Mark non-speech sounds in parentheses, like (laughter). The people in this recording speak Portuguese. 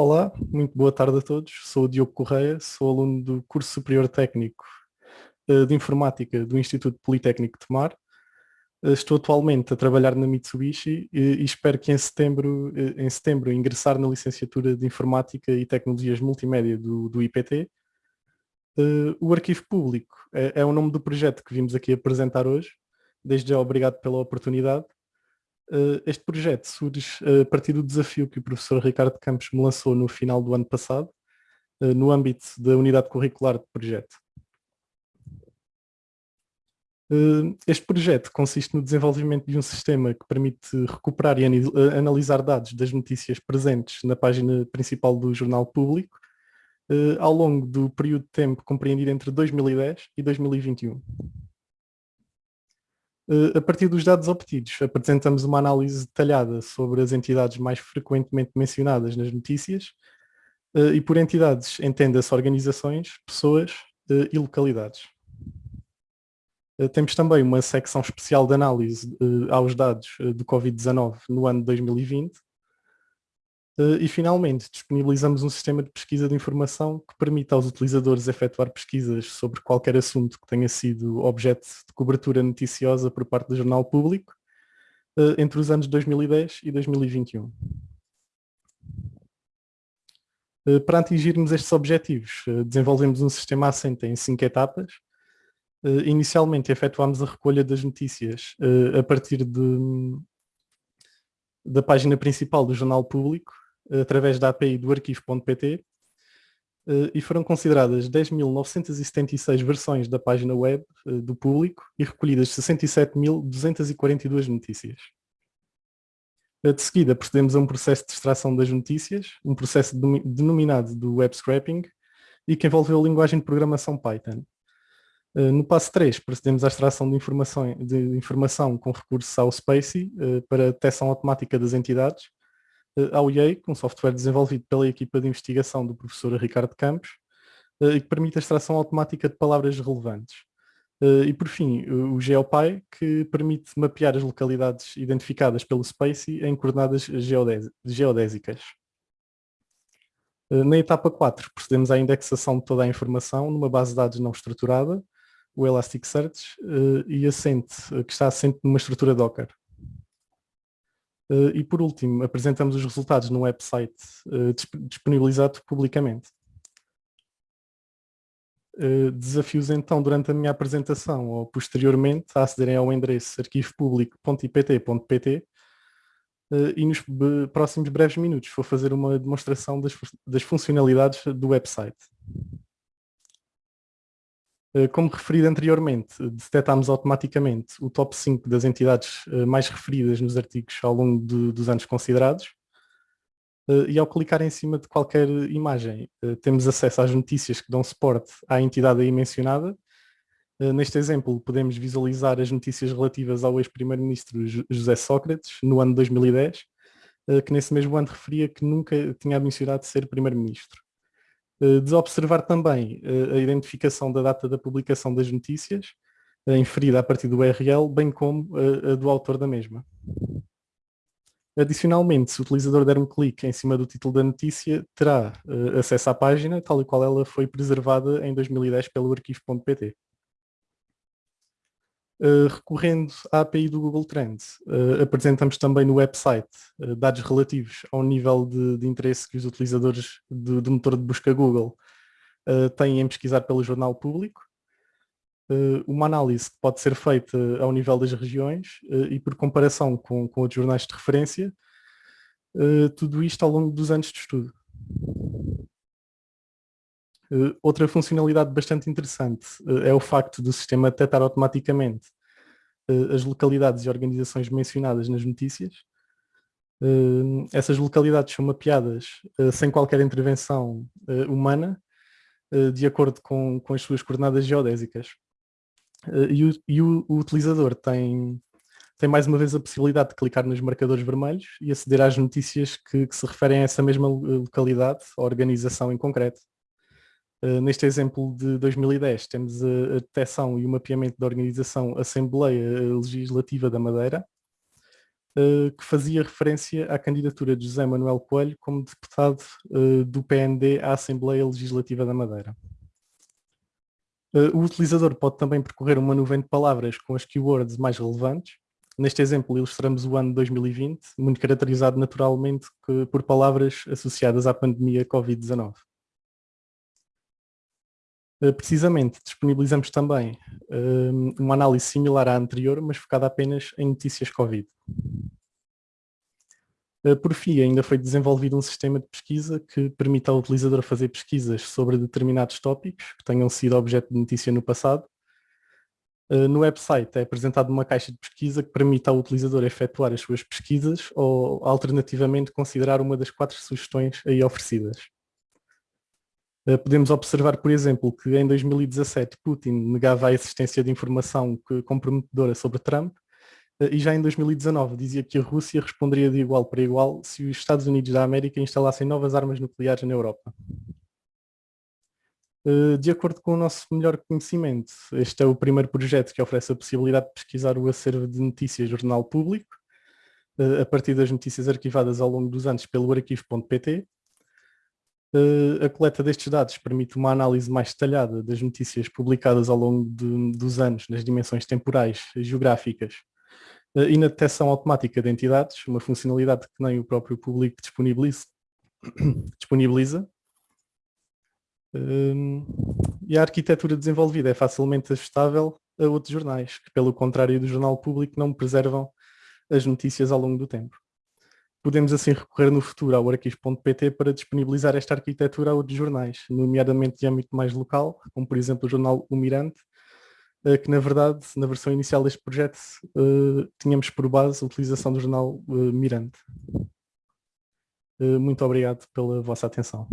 Olá, muito boa tarde a todos. Sou o Diogo Correia, sou aluno do curso superior técnico eh, de informática do Instituto Politécnico de Tomar. Eh, estou atualmente a trabalhar na Mitsubishi e espero que em setembro, eh, em setembro ingressar na licenciatura de Informática e Tecnologias Multimédia do, do IPT. O Arquivo Público é, é o nome do projeto que vimos aqui apresentar hoje. Desde já obrigado pela oportunidade. Uh, este projeto surge uh, a partir do desafio que o professor Ricardo Campos me lançou no final do ano passado, uh, no âmbito da unidade curricular de projeto. Este projeto consiste no desenvolvimento de um sistema que permite recuperar e analisar dados das notícias presentes na página principal do Jornal Público ao longo do período de tempo compreendido entre 2010 e 2021. Eh, a partir dos dados obtidos, apresentamos uma análise detalhada sobre as entidades mais frequentemente mencionadas nas notícias eh, e por entidades entenda-se organizações, pessoas eh, e localidades. Temos também uma secção especial de análise aos dados do Covid-19 no ano de 2020 eh, e finalmente disponibilizamos um sistema de pesquisa de informação que permite aos utilizadores efetuar pesquisas sobre qualquer assunto que tenha sido objeto de cobertura noticiosa por parte do jornal público eh, entre os anos 2010 e 2021. Eh, para atingirmos estes objetivos, desenvolvemos um sistema assente em cinco etapas. Inicialmente efetuámos a recolha das notícias a partir de, da página principal do jornal público através da API do arquivo.pt eh, e foram consideradas 10.976 versões da página web eh, do público e recolhidas 67.242 notícias. Eh, de seguida, procedemos a um processo de extração das notícias, um processo denominado do web scraping e que envolveu a linguagem de programação Python. No passo 3, procedemos à extração de informação, de informação com recurso ao SPACY para detecção automática das entidades ao IEI, um software desenvolvido pela equipa de investigação do professor Ricardo Campos, eh, e que permite a extração automática de palavras relevantes. Eh, e por fim, o GeoPy, que permite mapear as localidades identificadas pelo SPACY em coordenadas geodésicas. Na etapa 4, procedemos à indexação de toda a informação numa base de dados não estruturada, o Elasticsearch, e assente, que está assente numa estrutura Docker. Uh, e por último, apresentamos os resultados no website uh, disponibilizado publicamente. Uh, desafios então durante a minha apresentação ou posteriormente a acederem ao endereço arquivopublico.ipt.pt e nos próximos breves minutos vou fazer uma demonstração das, das funcionalidades do website. Eh, como referido anteriormente, detectámos automaticamente o top 5 das entidades eh, mais referidas nos artigos ao longo de, dos anos considerados eh, e ao clicar em cima de qualquer imagem temos acesso às notícias que dão suporte à entidade aí mencionada. Neste exemplo podemos visualizar as notícias relativas ao ex-primeiro-ministro José Sócrates no ano 2010, que nesse mesmo ano referia que nunca tinha mencionado ser primeiro-ministro. Eh, desobservar também eh, a identificação da data da publicação das notícias, eh, inferida a partir do URL, bem como a do autor da mesma. Adicionalmente, se o utilizador der um clique em cima do título da notícia, terá acesso à página, tal e qual ela foi preservada em 2010 pelo arquivo.pt. Uh, recorrendo à API do Google Trends, uh, apresentamos também no website uh, dados relativos ao nível de, de, interesse que os utilizadores do, do motor de busca Google têm em pesquisar pelo jornal público, uma análise que pode ser feita ao nível das regiões e por comparação com, com outros jornais de referência, tudo isto ao longo dos anos de estudo. Uh, outra funcionalidade bastante interessante uh, é o facto do sistema detectar automaticamente uh, as localidades e organizações mencionadas nas notícias. essas localidades são mapeadas sem qualquer intervenção humana, de acordo com, com as suas coordenadas geodésicas. E o, e, o, o, utilizador tem, tem mais uma vez a possibilidade de clicar nos marcadores vermelhos e aceder às notícias que, que se referem a essa mesma localidade, ou organização em concreto. Uh, neste exemplo de 2010 temos a, a detecção e o mapeamento da organização Assembleia Legislativa da Madeira, que fazia referência à candidatura de José Manuel Coelho como deputado do PND à Assembleia Legislativa da Madeira. O utilizador pode também percorrer uma nuvem de palavras com as keywords mais relevantes. Neste exemplo ilustramos o ano 2020, muito caracterizado naturalmente por palavras associadas à pandemia Covid-19. Eh, precisamente, disponibilizamos também um, uma análise similar à anterior, mas focada apenas em notícias Covid. Uh, por fim, ainda foi desenvolvido um sistema de pesquisa que permite ao utilizador fazer pesquisas sobre determinados tópicos que tenham sido objeto de notícia no passado. Uh, no website é apresentada uma caixa de pesquisa que permite ao utilizador efetuar as suas pesquisas ou, alternativamente, considerar uma das quatro sugestões aí oferecidas. Eh, podemos observar, por exemplo, que em 2017 Putin negava a existência de informação comprometedora sobre Trump eh, e já em 2019 dizia que a Rússia responderia de igual para igual se os Estados Unidos da América instalassem novas armas nucleares na Europa. Eh, de acordo com o nosso melhor conhecimento, este é o primeiro projeto que oferece a possibilidade de pesquisar o acervo de notícias jornal público, a partir das notícias arquivadas ao longo dos anos pelo arquivo.pt, a coleta destes dados permite uma análise mais detalhada das notícias publicadas ao longo de, dos anos nas dimensões temporais e geográficas uh, e na detecção automática de entidades, uma funcionalidade que nem o próprio público disponibiliza. (coughs) disponibiliza. Uh, e a arquitetura desenvolvida é facilmente ajustável a outros jornais, que pelo contrário do jornal público não preservam as notícias ao longo do tempo. Podemos assim recorrer no futuro ao arquivos.pt para disponibilizar esta arquitetura a outros jornais, nomeadamente de âmbito mais local, como por exemplo o jornal O Mirante, eh, que na verdade, na versão inicial deste projeto, eh, tínhamos por base a utilização do jornal eh, Mirante. Muito obrigado pela vossa atenção.